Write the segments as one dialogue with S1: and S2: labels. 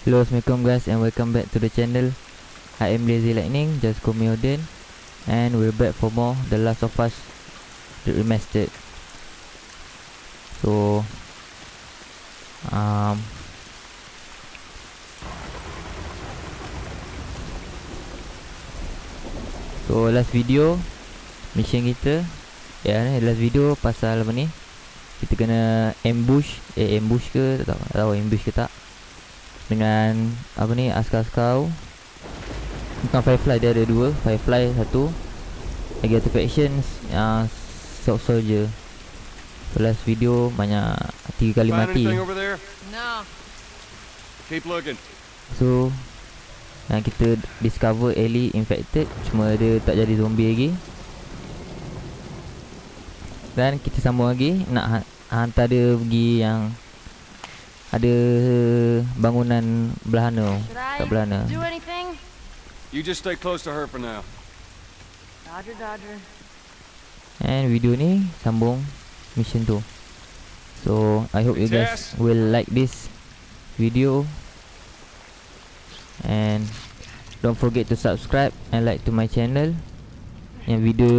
S1: Hello Assalamualaikum guys and welcome back to the channel. I am Lazy Lightning, just call me Odin And we're back for more The Last of Us The Remastered. So um, So last video Mission kita Ya ni last video pasal apa ni? Kita kena ambush Eh ambush ke tak tahu, tak tahu ambush ke tak Dengan Apa ni askar-askar. Bukan Firefly dia ada dua. Firefly satu. Lagi satu faction uh, Soft Soldier so, Last video banyak Tiga kali mati?
S2: No.
S1: So yang kita discover Ellie infected Cuma dia tak jadi zombie lagi. Dan kita sambung lagi Nak ha- hantar dia pergi yang Ada bangunan belahana. Tak belahana?
S3: You just stay close to her for now.
S2: Dodger, Dodger.
S1: And video ni sambung mission tu. So I hope you guys will like this video. And don't forget to subscribe and like to my channel. Yang video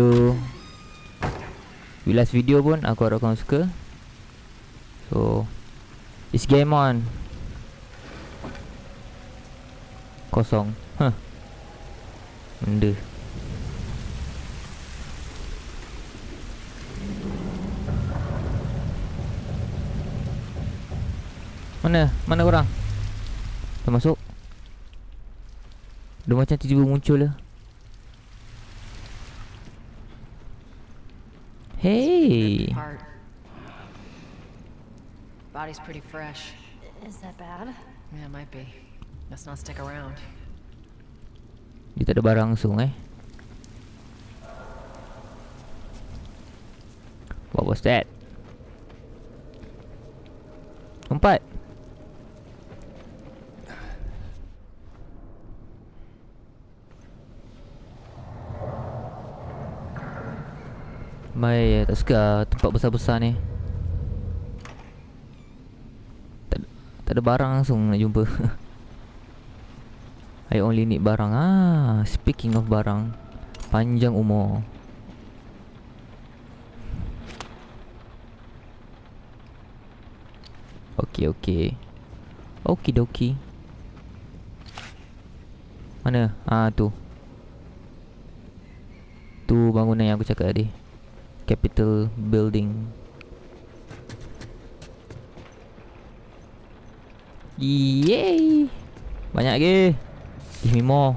S1: last video pun aku harap korang suka. So It's game on Kosong Huh Benda Mana? Mana korang? Dah masuk? Dia macam tiba-tiba muncul lah Hey.
S2: Body's pretty fresh.
S4: Is that bad?
S2: Yeah, it might be. Let's not stick around.
S1: Tak ada barang langsung eh What was that? Empat Baik, tak suka lah tempat besar-besar ni tak, tak ada barang langsung nak jumpa. I only need barang. Ah Speaking of barang Panjang umur. Okay okay Okie dokie Mana? Ah tu. Tu bangunan yang aku cakap tadi. Capital Building Yeay Banyak ke? Give me more.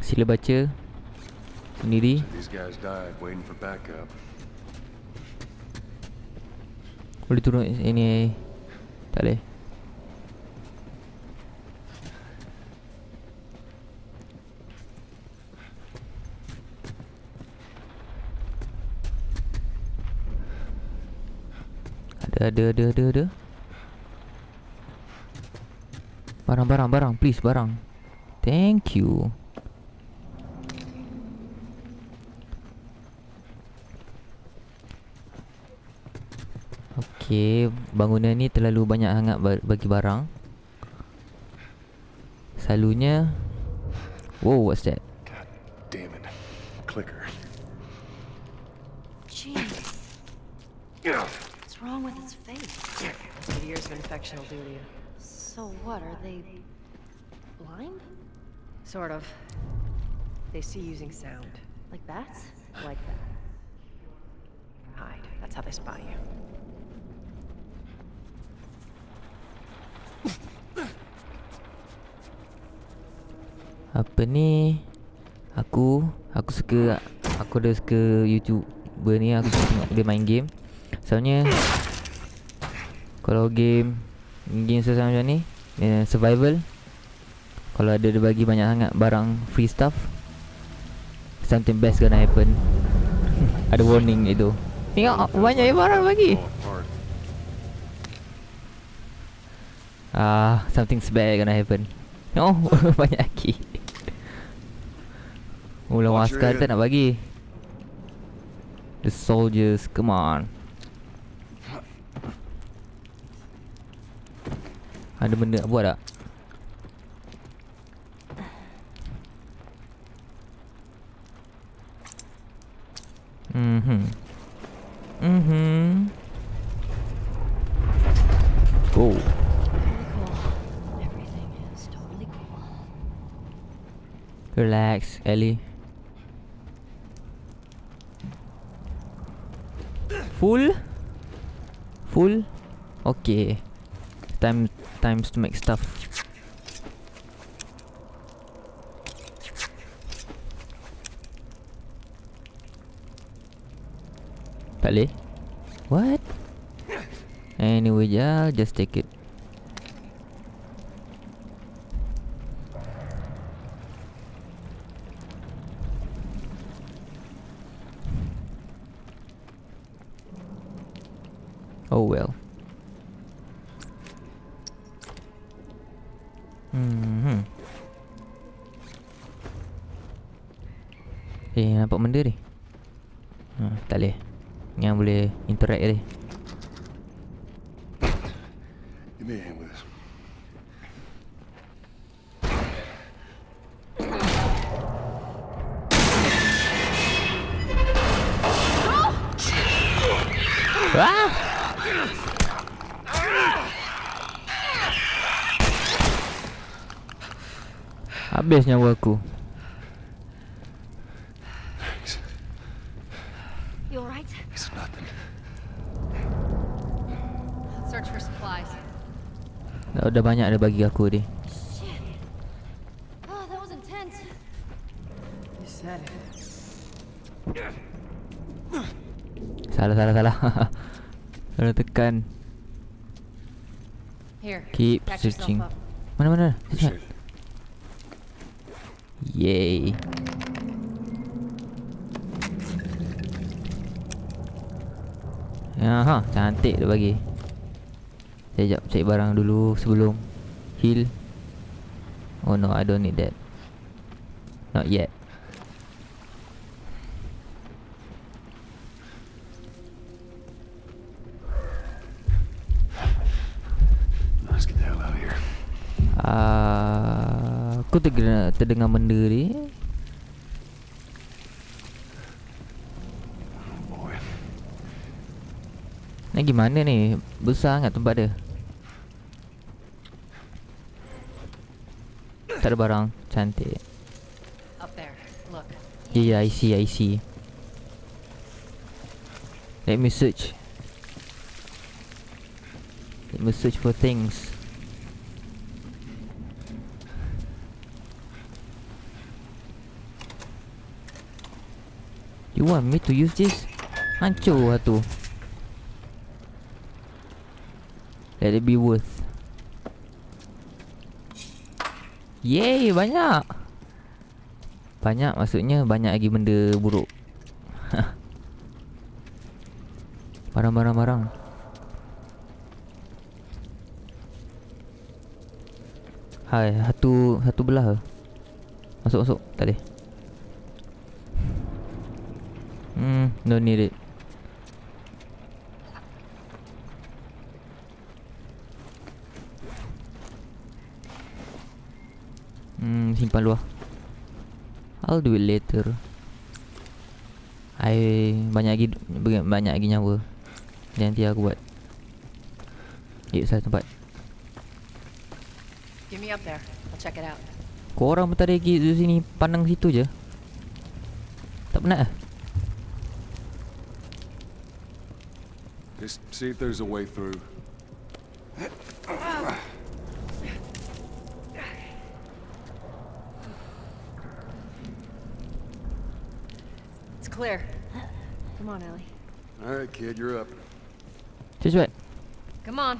S1: Sila baca Sendiri. Boleh turun ini. Tak boleh Ada ada ada ada ada Barang barang barang. Please barang. Thank you. Okey, bangunan ni terlalu banyak sangat ba- bagi barang. Selalunya Wow, what's that?
S2: Infection will do to you.
S4: So what, are they blind?
S2: Sort of. They see using sound.
S4: Like bats?
S2: Like that. Hide. That's how they spot you.
S1: Apa ni? Aku Aku suka Aku dah suka YouTuber ni Aku suka tengok dia main game Soalnya Kalau game Game susah macam ni eh, Survival Kalau ada dia bagi banyak sangat Barang free stuff Something best gonna happen Ada warning itu Tengok banyak barang bagi. Ah, something bad gonna happen. No, banyak lagi. Oh
S3: your
S1: askar tak nak bagi The soldiers Come on Ada benda nak buat tak? Mhm. Mhm. Go.
S4: Cool.
S1: Relax, Ellie. Full? Full? Okay. Time times to make stuff. Tak? What? Anyway, yeah, just take it. Oh well. Hmm. Eh, nampak benda ni. Ha, tak boleh. Yang boleh interact ni. Habis nyawa aku.
S4: You alright?
S3: It's nothing.
S2: Search for supplies.
S1: Dah, dah banyak dah bagi aku ni.
S4: Oh, that was intense.
S2: You said it.
S1: Salah salah salah. Salah tekan.
S2: Here.
S1: Keep searching. Mana mana?
S3: It.
S1: Yay. Ya ha, cantik dia bagi. Sekejap cek barang dulu sebelum heal. Oh no, I don't need that. Not yet. Aku terdengar, terdengar benda ni. Nak gimana ni? Besar sangat tempat dia. Tak ada barang. Cantik.
S2: Look.
S1: Yeah, yeah, I see, I see. Let me search. Let me search for things. You want me to use this? Hancur lah tu. Let it be worth. Yay, banyak. Banyak maksudnya banyak lagi benda buruk. Barang-barang barang. Hai, satu satu belah? Masuk masuk, tak boleh. No need it. Hmm, simpan luar. I'll do it later. I banyak lagi banyak lagi nyawa. Nanti aku buat. Eh, salah tempat.
S2: Get me up there. I'll check it out.
S1: Korang pun tak ada lagi di sini Pandang situ je Tak penat lah
S3: see if there's a way through.
S2: It's clear. Come on, Ellie.
S3: All right, kid, you're up.
S1: Cepat cepat
S2: Come on.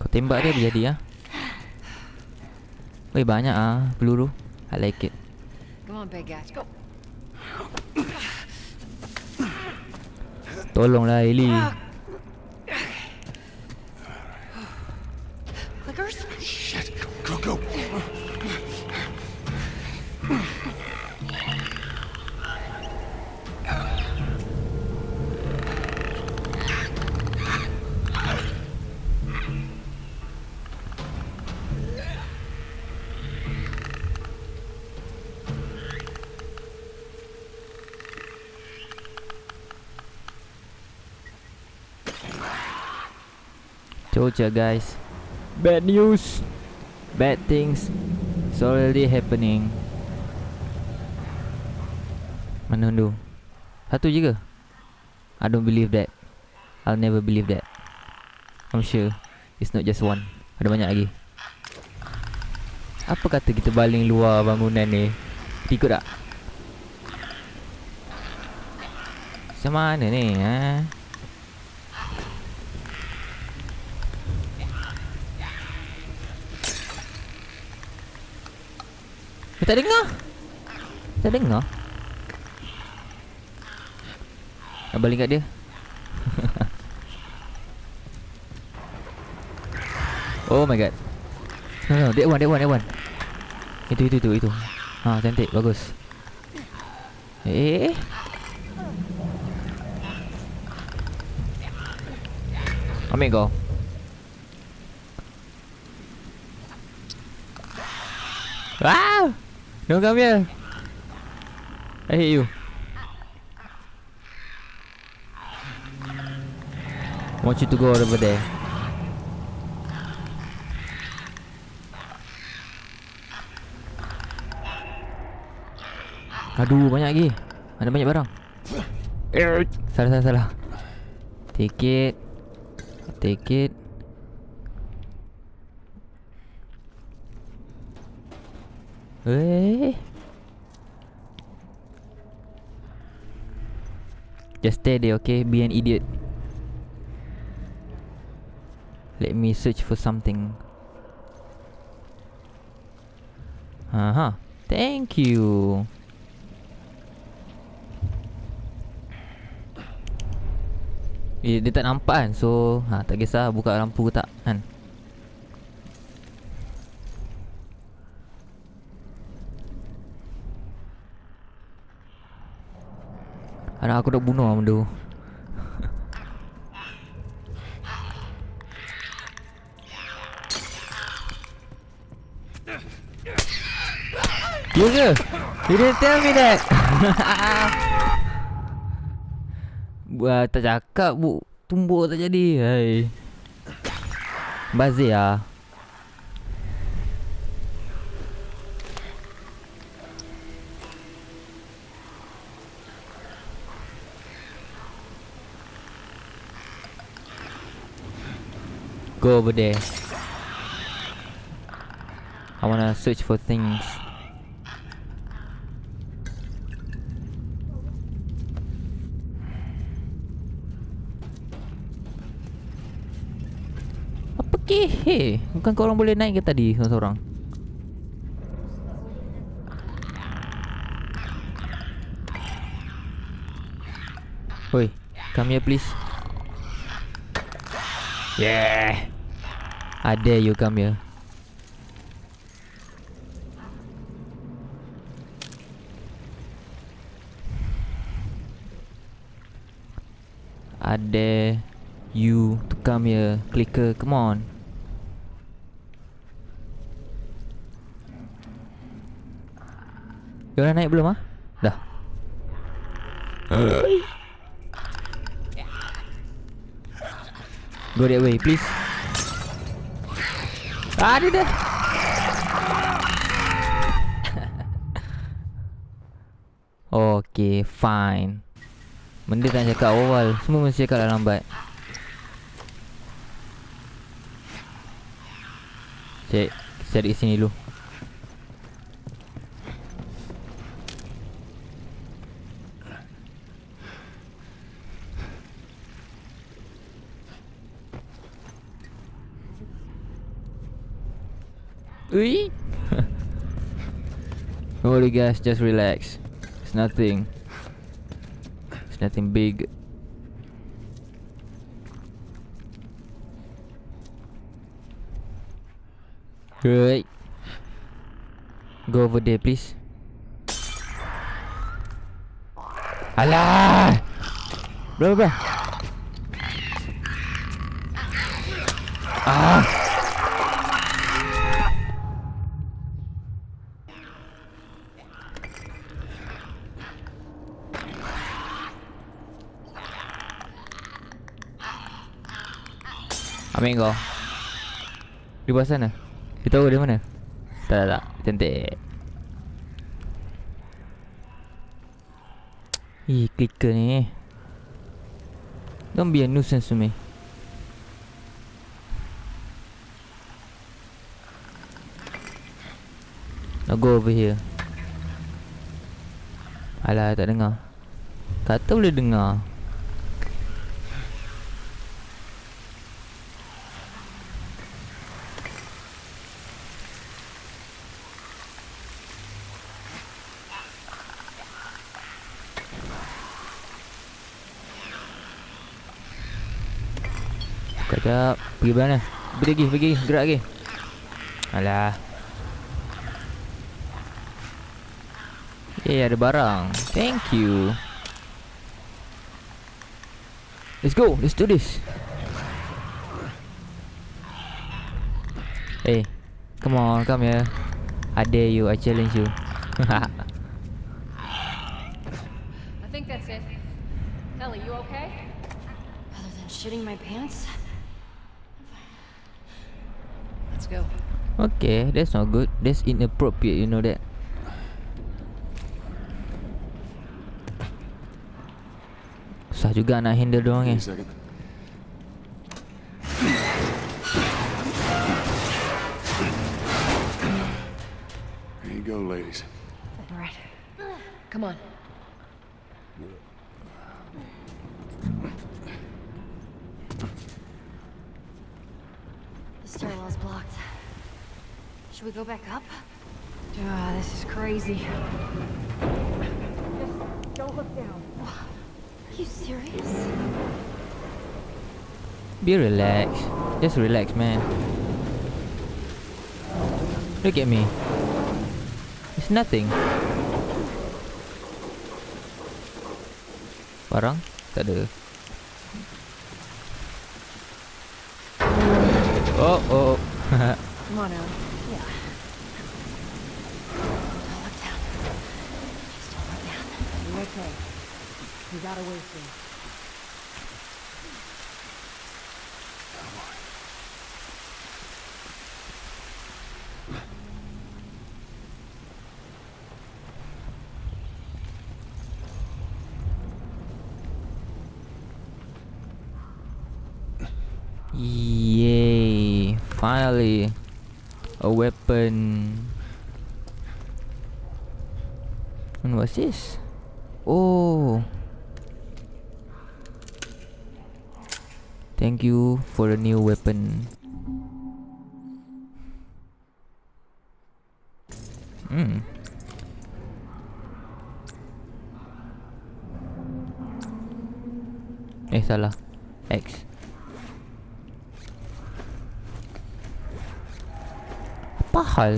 S1: Kau tembak dia berjadi ah. Weh banyak ah peluru I like it
S2: Come on, big guy. Go.
S1: Tolonglah Ellie Told ya guys. Bad news. Bad things It's already happening. Mana tu Satu je ke? I don't believe that. I'll never believe that. I'm sure It's not just one. Ada banyak lagi. Apa kata kita baling luar bangunan ni? Ikut tak? Macam mana ni ha? Dia tak dengar? Tak dengar? Nak balik kat dia? Oh my god. No no that one that one that one. Itu itu itu itu. Ha cantik bagus. Eh? Ambil kau. Wow Don't come here I hate you. Want you to go over there. Aduh banyak lagi. Ada banyak barang. Salah salah salah. Take it. Take it Just stay there okay? Be an idiot. Let me search for something. Aha Thank you. Eh, dia tak nampak kan? So ha, Tak kisah buka lampu ke tak kan Anak aku dah bunuh lah benda You ke? You didn't tell me that. Buat tak cakap bu. Tumbuk tak jadi. Hai. Bazir lah Go over there I wanna search for things Apa ke? Hey, bukan korang boleh naik ke tadi seorang-seorang? Oi, come here please. Yeah. I dare you come here. I dare you to come here. Clicker, come on. You orang naik belum ah? Dah. Go that way, please. Ah, dia dah. okay, fine. Benda tak cakap awal Semua mesti cakap dah lambat Cek Cari sini dulu Ui Don't worry guys, just relax It's nothing It's nothing big. Right. Go over there, please. Alah! Bro, bro. Ah! Ambil kau. Di bawah sana. Dia tahu dia mana? Tak tak tak. Cantik. Ih clicker ni. Don't be a nuisance to me. Now go over here. Alah tak dengar. Kata boleh dengar Sekejap. Pergi mana? Pergi lagi Pergi. Gerak lagi. Alah. Eh ada barang. Thank you. Let's go. Let's do this. Hey Come on. Come here. I dare you. I challenge you.
S2: I Okay
S1: That's not good That's inappropriate You know that Susah juga nak handle doang
S3: Wait
S1: eh
S3: a second. There you go, ladies.
S2: All right. Come on.
S4: The stairwell's blocked. Should we go back up? Ah, this is crazy.
S2: Just don't look down.
S4: Are you serious?
S1: Be relaxed Just relax man Look at me It's nothing Barang? Tak ada Oh oh
S2: Come on, Ellie.
S4: Yeah. Don't look down. Just don't look down.
S2: You okay? We got away soon.
S1: Yay Finally A weapon And what's this? Oh Thank you for a new weapon Hmm Eh salah X Apa hal?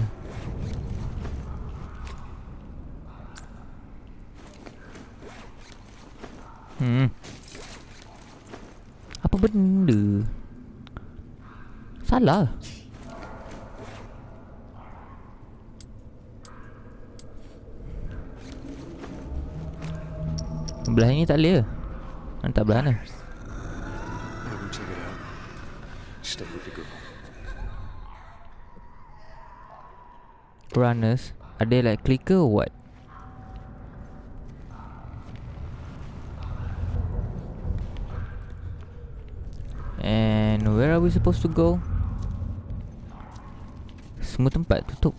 S1: Hmm. Apa benda? Salah. Belah ni tak boleh ke? Mana tak belah. Runners they like clicker or what? And where are we supposed to go? Semua tempat tutup.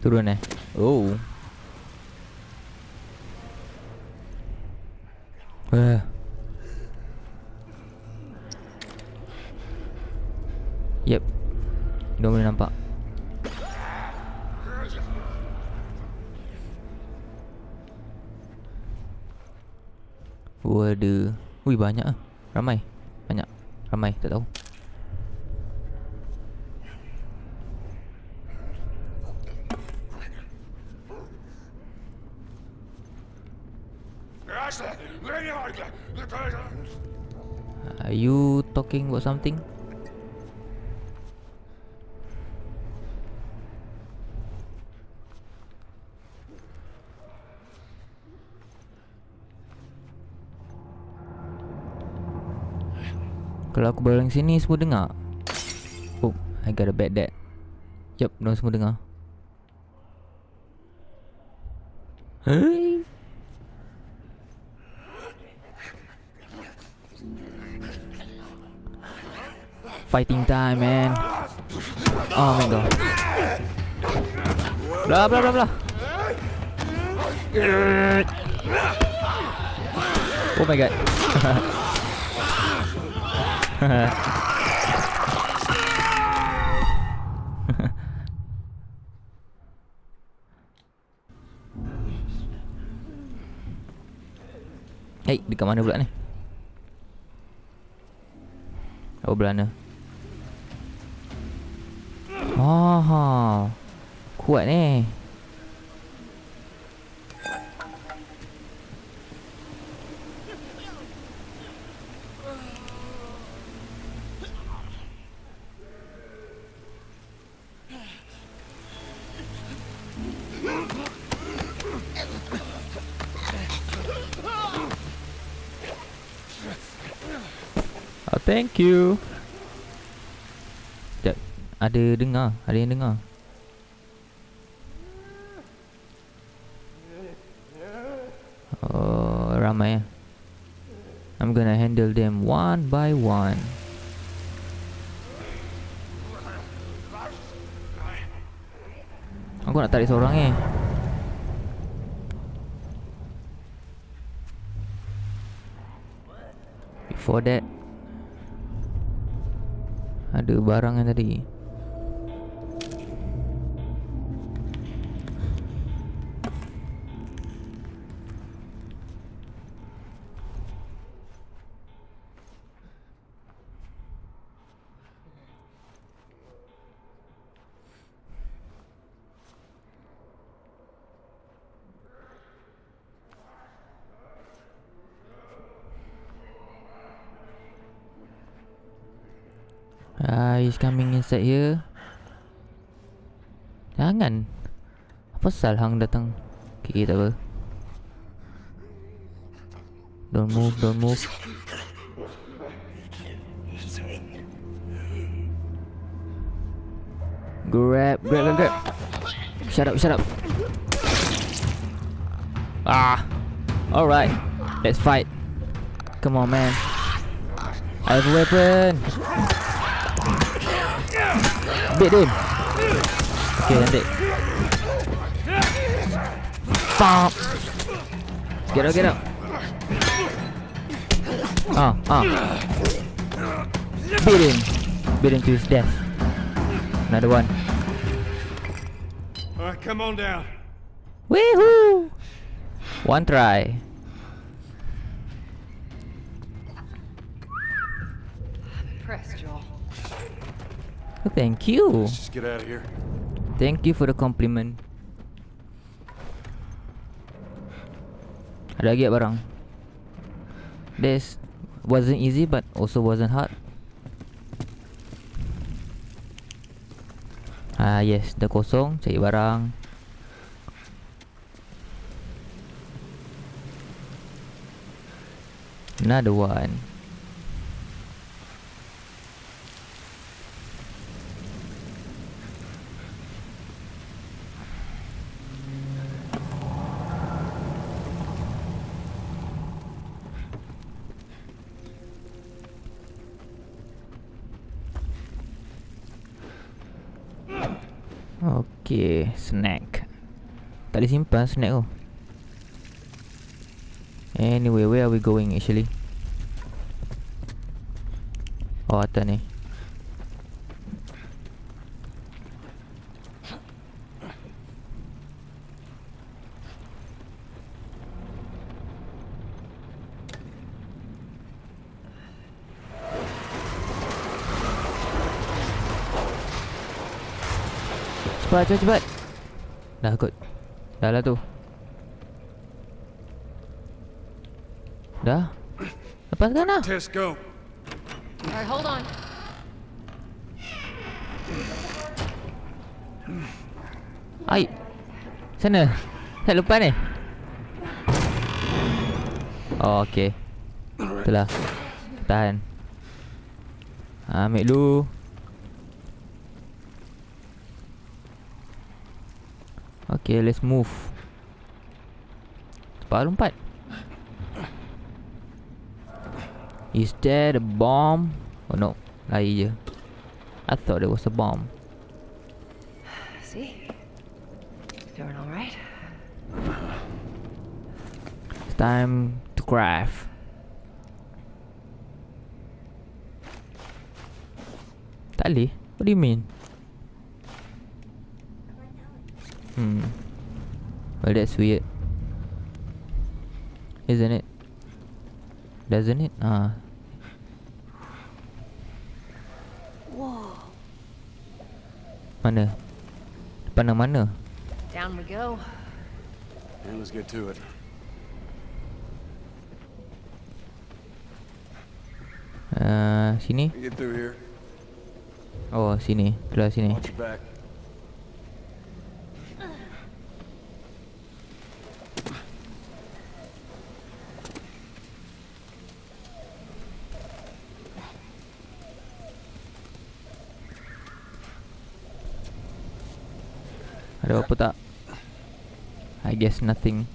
S1: Turun eh? Oh. Wah Yep. Dia boleh nampak Waduh Wih banyak ah. Ramai. Banyak. Ramai tak tahu. Are you talking about something? Aku baling sini semua dengar. Oh, I got a bad dad. Yup, diorang semua dengar. Hey. Fighting time, man. Oh my god. Blah, blah, blah, blah. Oh my god Hei, dekat mana pula ni? Oh, belana. Oh, kuat ni. Thank you. Sekejap. Ada dengar. Ada yang dengar. Oh, ramai ya. I'm gonna handle them one by one. Aku nak tarik seorang eh. Before that Ada barang yang tadi inside here. Jangan. Apa sal hang datang? Okay, tak apa. Don't move, don't move. Grab, grab, grab, grab. Shut up, shut up. Ah. Alright. Let's fight. Come on, man. I have a weapon. Beat him. Okay, cantik. Get out, get out. Ah, ah. Beat him. Beat him to his death. Another one.
S3: All right, come on down.
S1: Woohoo! One try. Thank you.
S3: Let's just get out of here.
S1: Thank you for the compliment. Ada lagi barang? This wasn't easy but also wasn't hard. Ah yes, dah kosong, cari barang. Another one. Okay, snack. Tak boleh simpan snack tu. Anyway, where are we going actually? Oh, atas ni. Cepat cepat cepat Dah kot. Dah lah tu. Dah? Lepaskan lah?
S3: Tess, go.
S4: Alright, hold on.
S1: Ai. Sana. Saya lupa ni? Oh okay. Itulah Tahan. Ha, Ambil dulu Okay let's move Cepat lompat Is there a bomb? Oh no Lari je I thought there was a bomb
S2: See? Doing all right?
S1: It's time to craft. Tak boleh? What do you mean? Hmm. Well, that's weird. Isn't it? Doesn't it? Ah.
S4: Whoa.
S1: Mana? Pandang mana?
S2: Down we go.
S3: And let's get to it.
S1: Uh, sini?
S3: We get through here.
S1: Oh, sini. Keluar sini.
S3: Watch your back.
S1: Ada apa tak? I guess nothing.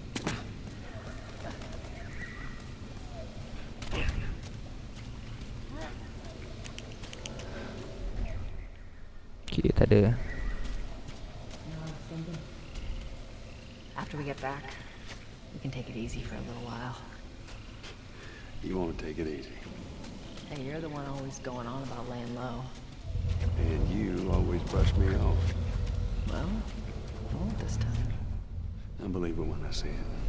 S1: Okay, tak ada.
S2: After we get back, we can take it easy for a little while.
S3: You want to take it easy.
S2: Hey, you're the one always going on about laying low.
S3: And you always brush me off.
S2: Well, I won't this time.
S3: I believe it when I see it.